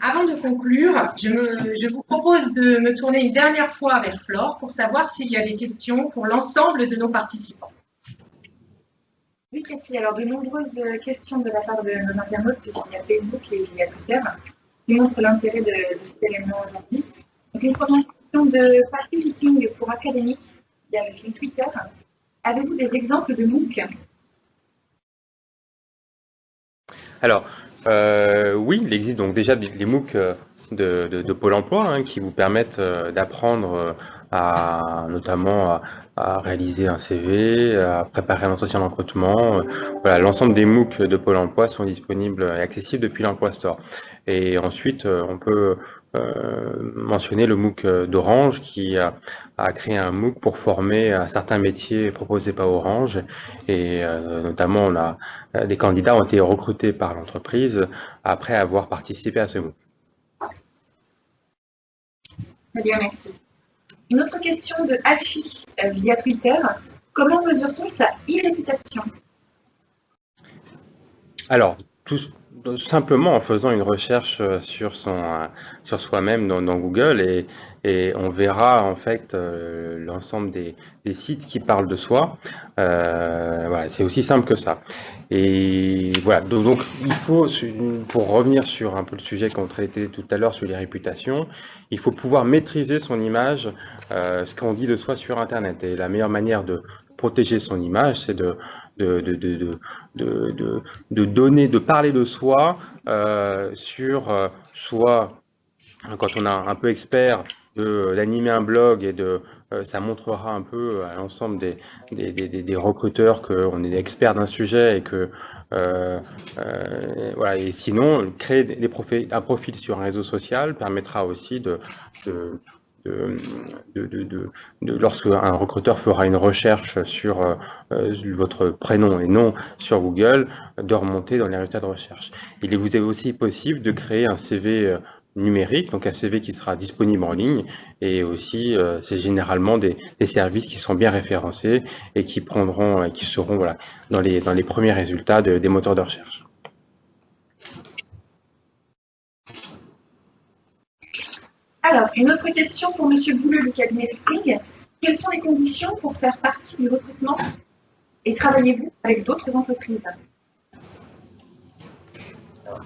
avant de conclure, je, vous propose de me tourner une dernière fois vers Flore pour savoir s'il y a des questions pour l'ensemble de nos participants. Oui, Cathy, alors de nombreuses questions de la part de nos internautes via Facebook et via Twitter qui montrent l'intérêt de, cet événement aujourd'hui. Donc, une première question de Patrick Viking pour académique via le Twitter. Avez-vous des exemples de MOOC? Alors, euh, oui, il existe donc déjà des MOOC euh, de, Pôle emploi hein, qui vous permettent euh, d'apprendre à notamment à, réaliser un CV, à préparer un entretien d'entretien. Voilà, l'ensemble des MOOC de Pôle emploi sont disponibles et accessibles depuis l'Emploi Store. Et ensuite, on peut euh, mentionner le MOOC d'Orange qui a, créé un MOOC pour former à certains métiers proposés par Orange et euh, notamment on a, des candidats ont été recrutés par l'entreprise après avoir participé à ce MOOC. Très bien, merci. Une autre question de Alfie euh, via Twitter. Comment mesure-t-on sa e-réputation Alors, tout, simplement en faisant une recherche euh, sur, son, euh, sur soi-même dans, Google et, et, on verra en fait euh, l'ensemble des, des, sites qui parlent de soi. voilà, c'est aussi simple que ça. Et voilà, donc, il faut, pour revenir sur un peu le sujet qu'on traitait tout à l'heure sur les réputations, il faut pouvoir maîtriser son image, ce qu'on dit de soi sur Internet. Et la meilleure manière de protéger son image, c'est de, de, de, de, de, donner, de parler de soi euh, sur euh, soit quand on a un peu expert d'animer un blog et de euh, ça montrera un peu à l'ensemble des, des, des, des, recruteurs qu'on est expert d'un sujet et que voilà. Et sinon créer des profils, un profil sur un réseau social permettra aussi de de, lorsque un recruteur fera une recherche sur euh, euh, votre prénom et nom sur Google, de remonter dans les résultats de recherche. Il vous est aussi possible de créer un CV euh, numérique, donc un CV qui sera disponible en ligne, et aussi c'est généralement des, services qui sont bien référencés et qui prendront, qui seront voilà, dans les premiers résultats des moteurs de recherche. Alors, une autre question pour M. Bouleux du cabinet Spring. Quelles sont les conditions pour faire partie du recrutement et travaillez-vous avec d'autres entreprises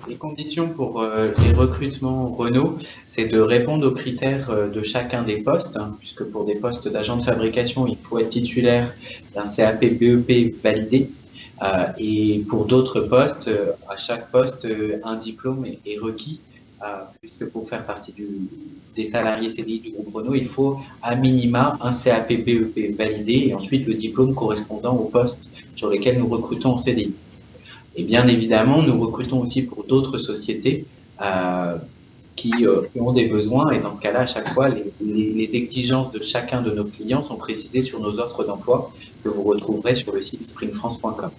les conditions pour euh, les recrutements Renault, c'est de répondre aux critères euh, de chacun des postes, hein, puisque pour des postes d'agent de fabrication, il faut être titulaire d'un CAP BEP validé. Euh, et pour d'autres postes, à chaque poste, un diplôme est requis puisque pour faire partie des salariés CDI du groupe Renault, il faut à minima un CAP BEP validé et ensuite le diplôme correspondant au poste sur lesquels nous recrutons en CDI. Et bien évidemment, nous recrutons aussi pour d'autres sociétés euh, qui, euh, qui, ont des besoins et dans ce cas-là, à chaque fois, les, exigences de chacun de nos clients sont précisées sur nos offres d'emploi que vous retrouverez sur le site springfrance.com.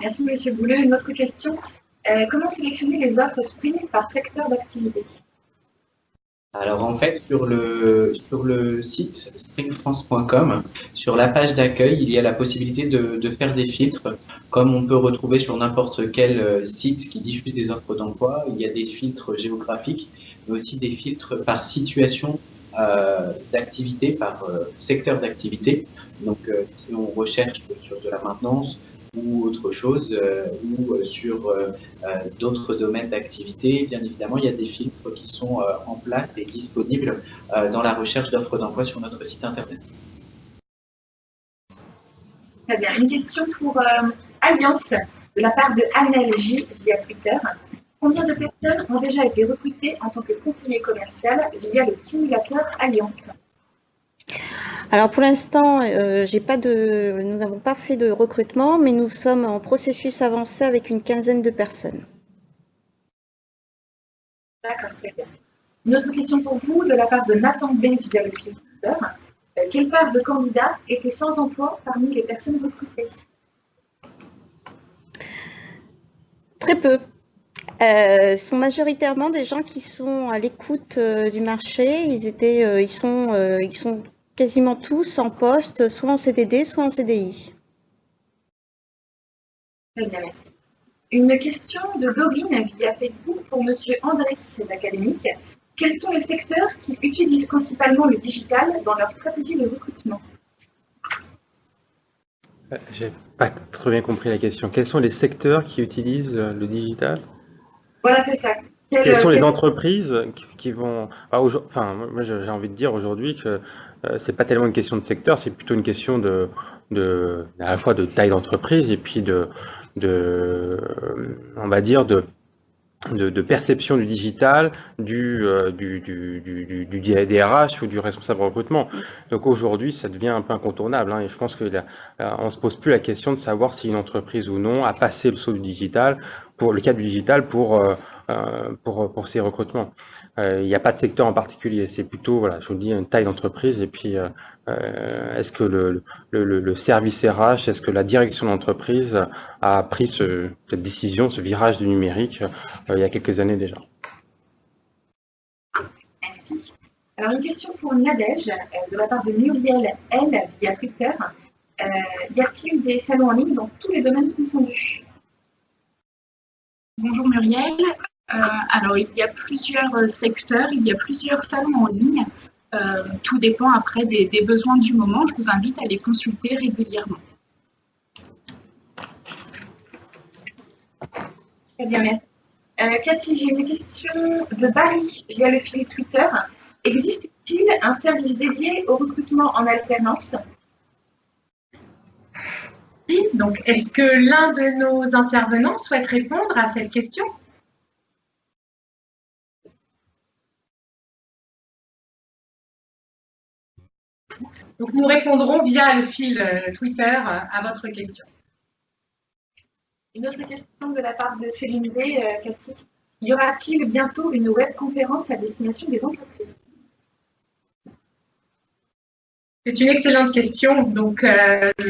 Merci Monsieur Boulet. Une autre question? Euh, comment sélectionner les offres Spring par secteur d'activité? Alors en fait, sur le, sur le site springfrance.com, sur la page d'accueil, il y a la possibilité de, de, faire des filtres, comme on peut retrouver sur n'importe quel euh, site qui diffuse des offres d'emploi. Il y a des filtres géographiques, mais aussi des filtres par situation euh, d'activité, par secteur d'activité. Donc si on recherche sur de la maintenance, ou autre chose, euh, ou euh, sur euh, d'autres domaines d'activité, bien évidemment, il y a des filtres qui sont en place et disponibles dans la recherche d'offres d'emploi sur notre site Internet. Très bien. Une question pour Alliance de la part de Annelle J via Twitter. Combien de personnes ont déjà été recrutées en tant que conseiller commercial via le simulateur Alliance? Alors pour l'instant, euh, nous n'avons pas fait de recrutement, mais nous sommes en processus avancé avec une quinzaine de personnes. D'accord, très bien. Une autre question pour vous de la part de Nathan Ben euh, Quelle part de candidats étaient sans emploi parmi les personnes recrutées? Très peu. Euh, ce sont majoritairement des gens qui sont à l'écoute du marché. Ils étaient, ils sont, ils sont quasiment tous en poste, soit en CDD, soit en CDI. Très bien, Une question de Dorine via Facebook pour Monsieur André d'Académique. Quels sont les secteurs qui utilisent principalement le digital dans leur stratégie de recrutement? Euh, J'ai pas très bien compris la question. Quels sont les secteurs qui utilisent euh, le digital? Voilà, c'est ça. Quelles sont les entreprises qui, vont. Ah, enfin, moi, j'ai envie de dire aujourd'hui que euh, c'est pas tellement une question de secteur, c'est plutôt une question de, de, à la fois de taille d'entreprise et puis de, de, on va dire, de, de, perception du digital du, euh, du, du, du, du, DRH ou du responsable recrutement. Donc aujourd'hui, ça devient un peu incontournable. Hein, et je pense qu'on ne se pose plus la question de savoir si une entreprise ou non a passé le saut du digital, pour le cas du digital, pour, euh, euh, pour, pour ces recrutements. Euh, il n'y a pas de secteur en particulier, c'est plutôt, voilà, je vous dis, une taille d'entreprise et puis euh, est-ce que le, le, le, service RH, est-ce que la direction d'entreprise a pris ce, cette décision, ce virage du numérique il y a quelques années déjà? Merci. Alors une question pour Nadège de la part de Muriel L via Twitter. y a-t-il des salons en ligne dans tous les domaines confondus? Bonjour Muriel. Euh, alors, il y a plusieurs euh, secteurs, il y a plusieurs salons en ligne. Euh, tout dépend après des, besoins du moment. Je vous invite à les consulter régulièrement. Très bien, merci. Cathy, j'ai une question de Barry via le fil Twitter. Existe-t-il un service dédié au recrutement en alternance? Donc, est-ce que l'un de nos intervenants souhaite répondre à cette question? Donc, nous répondrons via le fil euh, Twitter euh, à votre question. Une autre question de la part de Céline B, euh, Cathy. Y aura-t-il bientôt une webconférence à destination des entreprises? C'est une excellente question. Donc,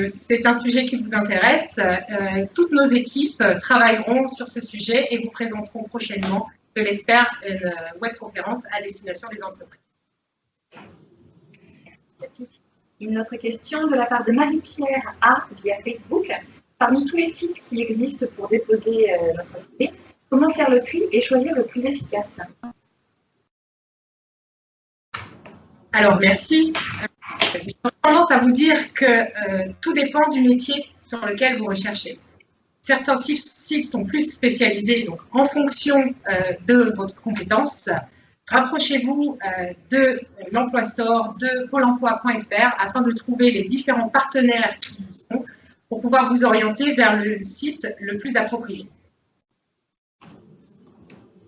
c'est un sujet qui vous intéresse. toutes nos équipes travailleront sur ce sujet et vous présenteront prochainement, je l'espère, une webconférence à destination des entreprises. Une autre question de la part de Marie-Pierre A via Facebook. Parmi tous les sites qui existent pour déposer euh, notre CV, comment faire le tri et choisir le plus efficace? Alors, merci. J'ai tendance à vous dire que euh, tout dépend du métier sur lequel vous recherchez. Certains sites sont plus spécialisés, donc en fonction euh, de votre compétence, Rapprochez-vous euh, de l'Emploi Store, de Pôle emploi.fr afin de trouver les différents partenaires qui y sont pour pouvoir vous orienter vers le site le plus approprié.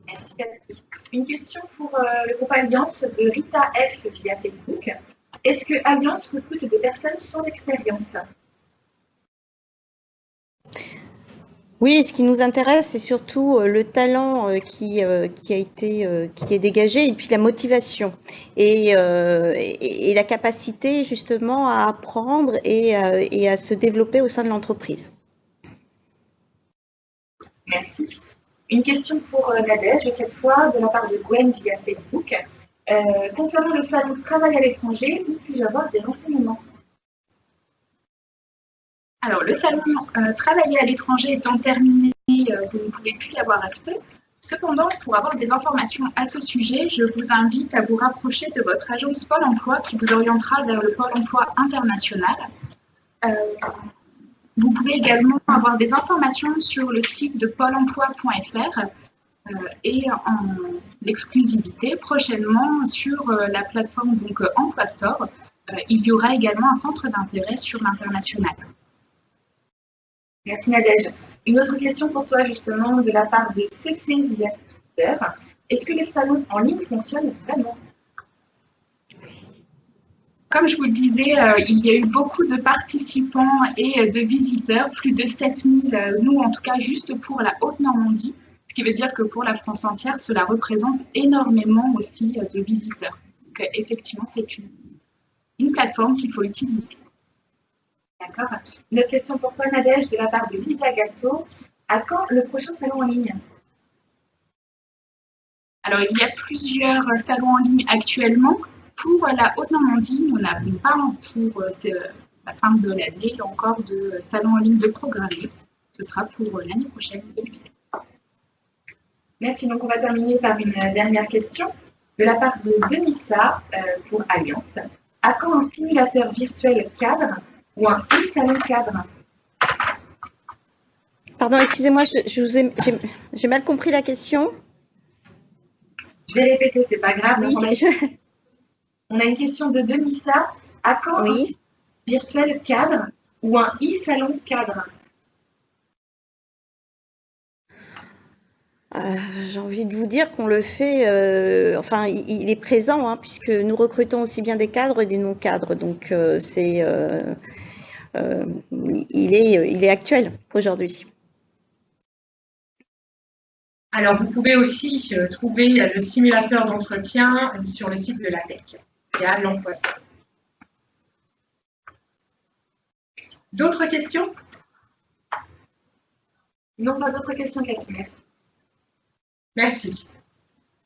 Merci, Une question pour euh, le groupe Alliance de Rita F via Facebook. Est-ce que Alliance recrute des personnes sans expérience? Oui, ce qui nous intéresse, c'est surtout euh, le talent euh, qui, euh, qui a été qui est dégagé et puis la motivation et, et, la capacité justement à apprendre et, et, à se développer au sein de l'entreprise. Merci. Une question pour Nadège, cette fois de la part de Gwen via Facebook. concernant le salon de travail à l'étranger, où puis-je avoir des renseignements alors, le salon euh, Travailler à l'étranger étant terminé, euh, vous ne pouvez plus y avoir accès. Cependant, pour avoir des informations à ce sujet, je vous invite à vous rapprocher de votre agence Pôle emploi qui vous orientera vers le Pôle emploi international. Euh, vous pouvez également avoir des informations sur le site de pôle emploi.fr et en exclusivité prochainement sur la plateforme donc, Emploi Store. il y aura également un centre d'intérêt sur l'international. Merci Nadège. Une autre question pour toi justement de la part de Twitter. Est-ce que les salons en ligne fonctionnent vraiment? Comme je vous le disais, euh, il y a eu beaucoup de participants et euh, de visiteurs, plus de 7000, euh, nous en tout cas juste pour la Haute-Normandie, ce qui veut dire que pour la France entière, cela représente énormément aussi de visiteurs. Donc effectivement, c'est une, une plateforme qu'il faut utiliser. D'accord. Une autre question pour toi, Nadège, de la part de Lisa Gatto. À quand le prochain salon en ligne? Alors, il y a plusieurs salons en ligne actuellement. Pour la Haute-Normandie, nous n'avons pas pour euh, la fin de l'année encore de salon en ligne de programmer. ce sera pour l'année prochaine, 2016. Merci. Donc, on va terminer par une dernière question de la part de Denissa euh, pour Alliance. À quand un simulateur virtuel cadre ou un e-salon cadre Pardon, excusez-moi, je, je vous ai- j'ai- j'ai mal compris la question. Je vais répéter, c'est pas grave. Oui, on, a, je- on a une question de Denissa. À quand un oui. virtuel cadre ou un e-salon cadre? Euh, J'ai envie de vous dire qu'on le fait, euh, enfin, il, il est présent, hein, puisque nous recrutons aussi bien des cadres et des non-cadres. Donc, euh, c'est, il, est, il est actuel aujourd'hui. Alors, vous pouvez aussi euh, trouver le simulateur d'entretien euh, sur le site de l'APEC, via l'emploi. D'autres questions? Non, pas d'autres questions, Cathy. Merci. Merci.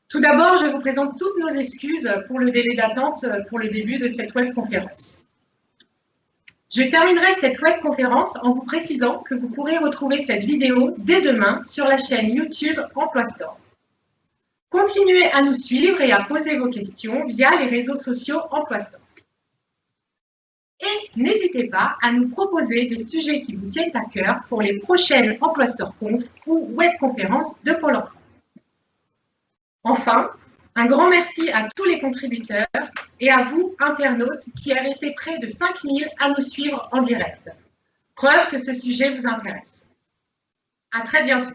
Tout d'abord, je vous présente toutes nos excuses pour le délai d'attente pour le début de cette webconférence. Je terminerai cette webconférence en vous précisant que vous pourrez retrouver cette vidéo dès demain sur la chaîne YouTube Emploi Store. Continuez à nous suivre et à poser vos questions via les réseaux sociaux Emploi Store. Et n'hésitez pas à nous proposer des sujets qui vous tiennent à cœur pour les prochaines Emploi Store Conf ou webconférences de Pôle emploi. Enfin, un grand merci à tous les contributeurs et à vous, internautes, qui avez été près de 5000 à nous suivre en direct. Preuve que ce sujet vous intéresse. À très bientôt.